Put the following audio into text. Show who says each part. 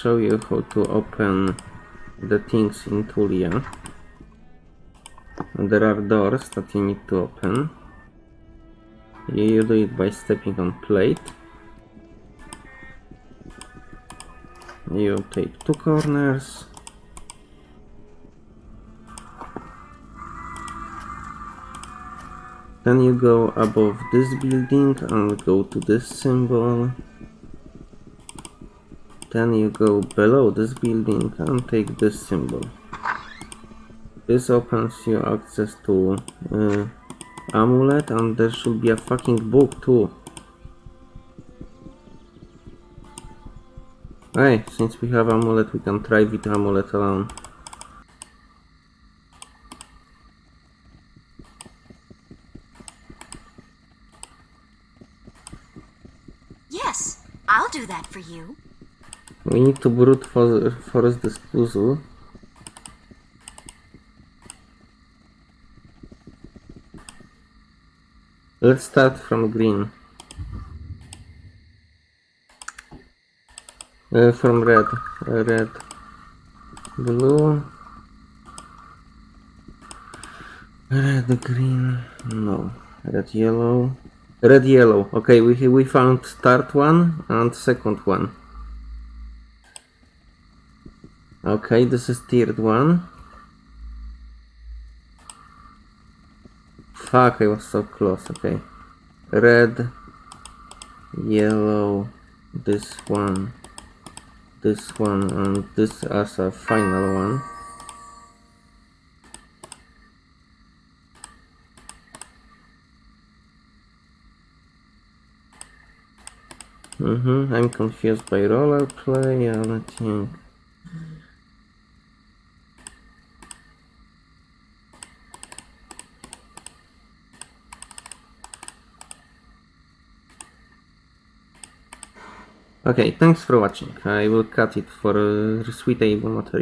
Speaker 1: show you how to open the things in Tulia. There are doors that you need to open. You do it by stepping on plate. You take two corners. Then you go above this building and go to this symbol. Then you go below this building and take this symbol. This opens you access to uh, amulet and there should be a fucking book too. Hey, since we have amulet we can try with amulet alone.
Speaker 2: Yes, I'll do that for you.
Speaker 1: We need to brute for force this puzzle. Let's start from green. Uh, from red. Uh, red. Blue. Red, green. No. Red, yellow. Red, yellow. Okay, we we found start one and second one. Okay, this is tiered one. Fuck, I was so close, okay. Red, yellow, this one, this one, and this as a final one. Mm-hmm, I'm confused by roller play, I don't think. Okay, thanks for watching. I will cut it for uh, suitable material.